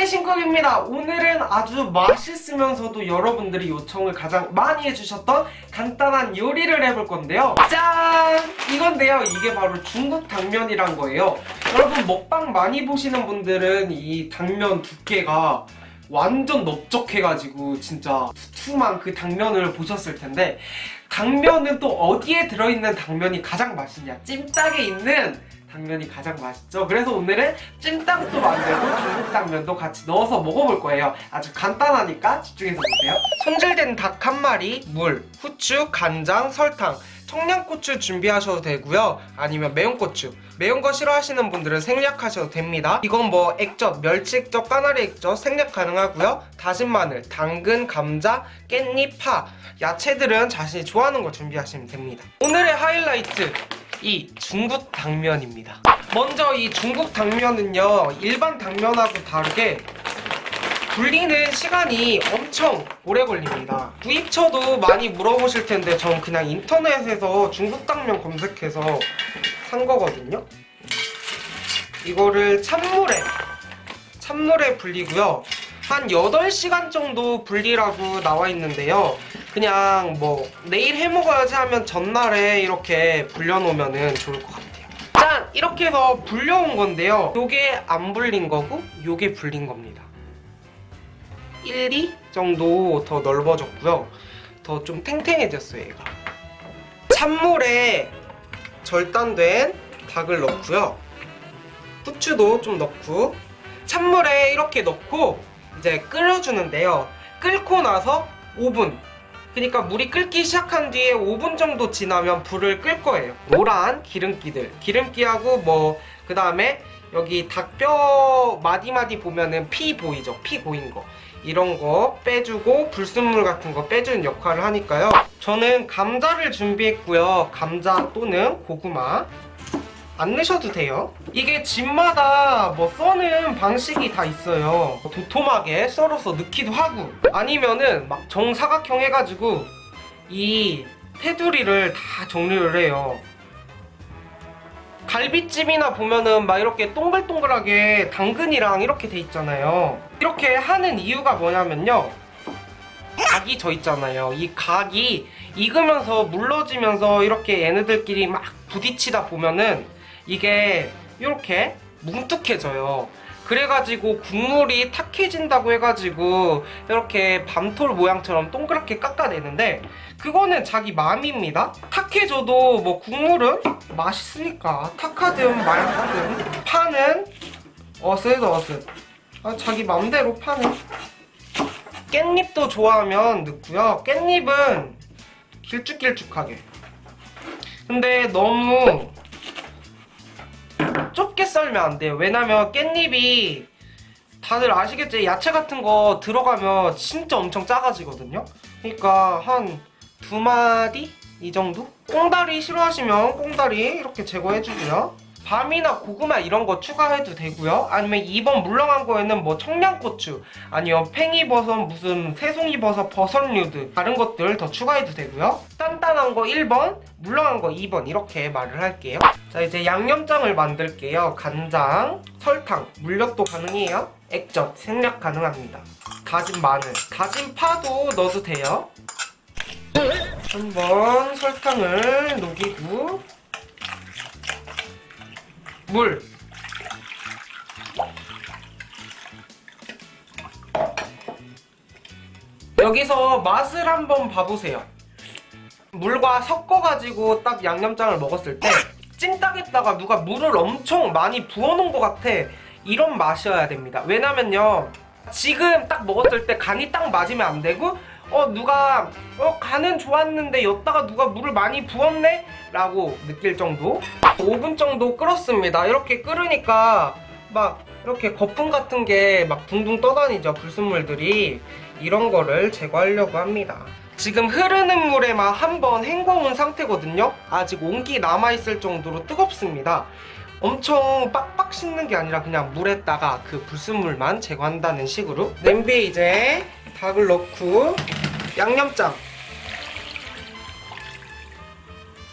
오늘의 신곡입니다. 오늘은 아주 맛있으면서도 여러분들이 요청을 가장 많이 해주셨던 간단한 요리를 해볼 건데요. 짠! 이건데요. 이게 바로 중국 당면이란 거예요. 여러분 먹방 많이 보시는 분들은 이 당면 두께가 완전 넓적해가지고 진짜 두툼한 그 당면을 보셨을 텐데 당면은 또 어디에 들어있는 당면이 가장 맛있냐? 찜닭에 있는 당면이 가장 맛있죠. 그래서 오늘은 찜닭도 만들고 중국 당면도 같이 넣어서 먹어볼 거예요. 아주 간단하니까 집중해서 보세요. 손질된 닭 한 마리, 물, 후추, 간장, 설탕, 청양고추 준비하셔도 되고요. 아니면 매운 고추. 매운 거 싫어하시는 분들은 생략하셔도 됩니다. 이건 뭐 액젓, 멸치 액젓, 까나리 액젓 생략 가능하고요. 다진 마늘, 당근, 감자, 깻잎, 파. 야채들은 자신이 좋아하는 거 준비하시면 됩니다. 오늘의 하이라이트 이 중국 당면입니다. 먼저 이 중국 당면은요 일반 당면하고 다르게 불리는 시간이 엄청 오래 걸립니다. 구입처도 많이 물어보실 텐데 전 그냥 인터넷에서 중국 당면 검색해서 산 거거든요. 이거를 찬물에 찬물에 불리고요. 한 8시간 정도 불리라고 나와 있는데요. 그냥 뭐 내일 해 먹어야지 하면 전날에 이렇게 불려놓으면 좋을 것 같아요. 짠! 이렇게 해서 불려온 건데요. 요게 안 불린 거고 요게 불린 겁니다. 1, 2 정도 더 넓어졌고요. 더 좀 탱탱해졌어요, 얘가. 찬물에 절단된 닭을 넣고요. 후추도 좀 넣고 찬물에 이렇게 넣고 이제 끓여주는데요. 끓고 나서 5분 그러니까 물이 끓기 시작한 뒤에 5분 정도 지나면 불을 끌 거예요. 노란 기름기들 기름기하고 뭐 그 다음에 여기 닭뼈 마디마디 보면은 피 보이죠? 피 고인 거 이런 거 빼주고 불순물 같은 거 빼주는 역할을 하니까요. 저는 감자를 준비했고요. 감자 또는 고구마 안 넣으셔도 돼요. 이게 집마다 뭐 써는 방식이 다 있어요. 도톰하게 썰어서 넣기도 하고 아니면은 막 정사각형 해가지고 이 테두리를 다 정리를 해요. 갈비찜이나 보면은 막 이렇게 동글동글하게 당근이랑 이렇게 돼 있잖아요. 이렇게 하는 이유가 뭐냐면요. 각이 져 있잖아요. 이 각이 익으면서 물러지면서 이렇게 얘네들끼리 막 부딪히다 보면은 이게 이렇게 뭉툭해져요. 그래가지고 국물이 탁해진다고 해가지고 이렇게 밤톨 모양처럼 동그랗게 깎아내는데 그거는 자기 마음입니다. 탁해져도 뭐 국물은 맛있으니까 탁하든 말하든 파는 어슷어슷 아, 자기 맘대로 파는 깻잎도 좋아하면 넣고요. 깻잎은 길쭉길쭉하게 근데 너무 좁게 썰면 안 돼요. 왜냐면 깻잎이 다들 아시겠지? 야채 같은 거 들어가면 진짜 엄청 작아지거든요. 그러니까 한 두 마디 이 정도? 꽁다리 싫어하시면 꽁다리 이렇게 제거해주고요. 밤이나 고구마 이런 거 추가해도 되고요. 아니면 2번 물렁한 거에는 뭐 청양고추 아니면 팽이버섯 무슨 새송이버섯 버섯류들 다른 것들 더 추가해도 되고요. 단단한 거 1번 물렁한 거 2번 이렇게 말을 할게요. 자 이제 양념장을 만들게요. 간장, 설탕, 물엿도 가능해요. 액젓 생략 가능합니다. 다진 마늘, 다진 파도 넣어도 돼요. 한번 설탕을 녹이고 물. 여기서 맛을 한번 봐보세요. 물과 섞어가지고 딱 양념장을 먹었을 때 찜닭에다가 누가 물을 엄청 많이 부어놓은 것 같아. 이런 맛이어야 됩니다. 왜냐면요 지금 딱 먹었을 때 간이 딱 맞으면 안 되고 어 누가 어 간은 좋았는데 여기다가 누가 물을 많이 부었네? 라고 느낄 정도? 5분 정도 끓었습니다. 이렇게 끓으니까 막 이렇게 거품 같은 게 막 둥둥 떠다니죠 불순물들이. 이런 거를 제거하려고 합니다. 지금 흐르는 물에 만 한번 헹궈온 상태거든요. 아직 온기 남아있을 정도로 뜨겁습니다 엄청 빡빡 씻는 게 아니라 그냥 물에다가 그 불순물만 제거한다는 식으로. 냄비에 이제 닭을 넣고 양념장.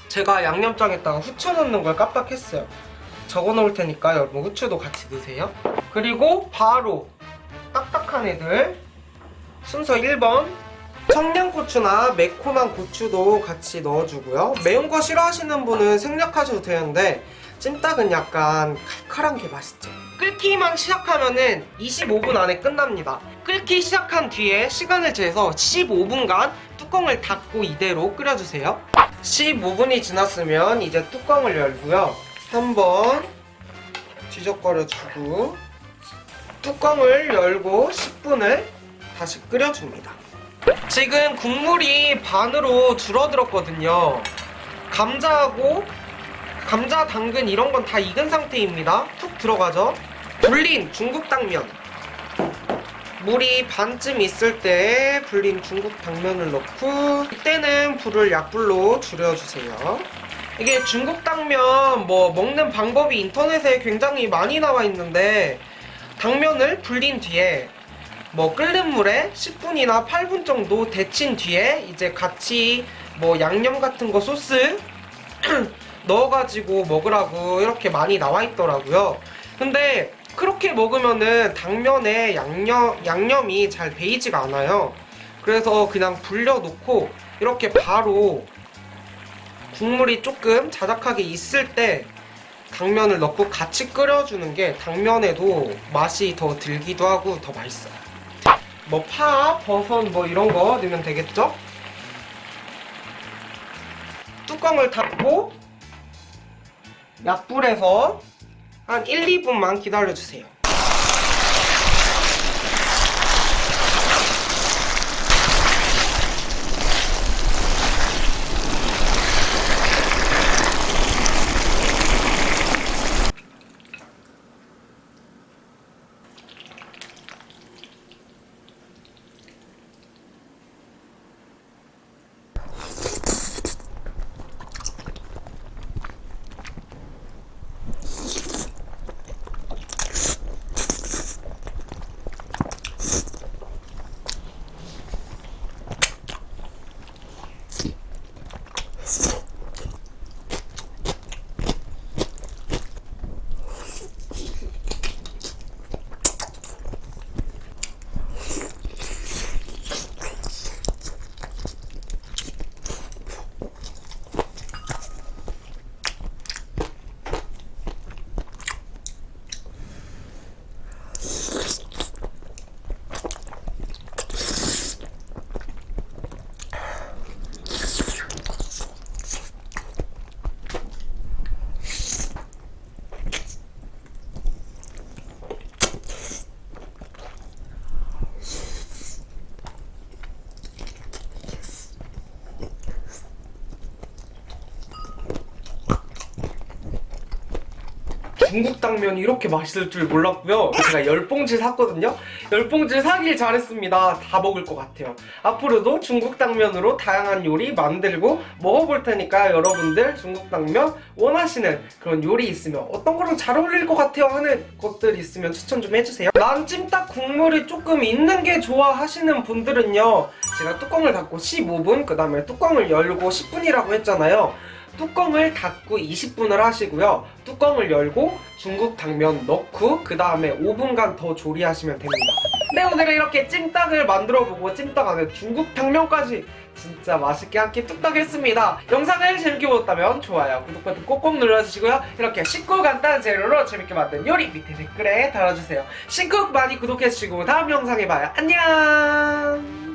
제가 양념장에다가 후추 넣는 걸 깜빡했어요. 적어 놓을 테니까 여러분 후추도 같이 넣으세요. 그리고 바로 딱딱한 애들. 순서 1번. 청양고추나 매콤한 고추도 같이 넣어주고요. 매운 거 싫어하시는 분은 생략하셔도 되는데 찜닭은 약간 칼칼한 게 맛있죠 끓기만 시작하면은 25분 안에 끝납니다 끓기 시작한 뒤에 시간을 재서 15분간 뚜껑을 닫고 이대로 끓여주세요 15분이 지났으면 이제 뚜껑을 열고요 한번 뒤적거려주고 뚜껑을 열고 10분을 다시 끓여줍니다. 지금 국물이 반으로 줄어들었거든요. 감자하고 감자, 당근 이런 건 다 익은 상태입니다. 툭 들어가죠. 불린 중국 당면. 물이 반쯤 있을 때 불린 중국 당면을 넣고 이때는 불을 약불로 줄여주세요. 이게 중국 당면 뭐 먹는 방법이 인터넷에 굉장히 많이 나와 있는데 당면을 불린 뒤에 뭐 끓는 물에 10분이나 8분 정도 데친 뒤에 이제 같이 뭐 양념 같은 거 소스 넣어가지고 먹으라고 이렇게 많이 나와 있더라고요. 근데 그렇게 먹으면은 당면에 양념, 양념이 잘 배이지가 않아요. 그래서 그냥 불려놓고 이렇게 바로 국물이 조금 자작하게 있을 때 당면을 넣고 같이 끓여주는 게 당면에도 맛이 더 들기도 하고 더 맛있어요. 뭐 파, 버섯 뭐 이런 거 넣으면 되겠죠? 뚜껑을 닫고 약불에서 한 1, 2분만 기다려주세요. 중국 당면이 이렇게 맛있을 줄 몰랐고요. 제가 열 봉지 샀거든요. 열 봉지 사길 잘했습니다. 다 먹을 것 같아요. 앞으로도 중국 당면으로 다양한 요리 만들고 먹어볼 테니까 여러분들 중국 당면 원하시는 그런 요리 있으면 어떤 거랑 잘 어울릴 것 같아요 하는 것들 있으면 추천 좀 해주세요. 난 찜닭 국물이 조금 있는 게 좋아 하시는 분들은요. 제가 뚜껑을 닫고 15분 그 다음에 뚜껑을 열고 10분이라고 했잖아요. 뚜껑을 닫고 20분을 하시고요. 뚜껑을 열고 중국 당면 넣고 그 다음에 5분간 더 조리하시면 됩니다. 네 오늘은 이렇게 찜닭을 만들어보고 찜닭 안에 중국 당면까지 진짜 맛있게 한 끼 뚝딱 했습니다. 영상을 재밌게 보셨다면 좋아요, 구독 버튼 꼭꼭 눌러주시고요. 이렇게 쉽고 간단한 재료로 재밌게 만든 요리 밑에 댓글에 달아주세요. 신쿡 많이 구독해주시고 다음 영상에 봐요. 안녕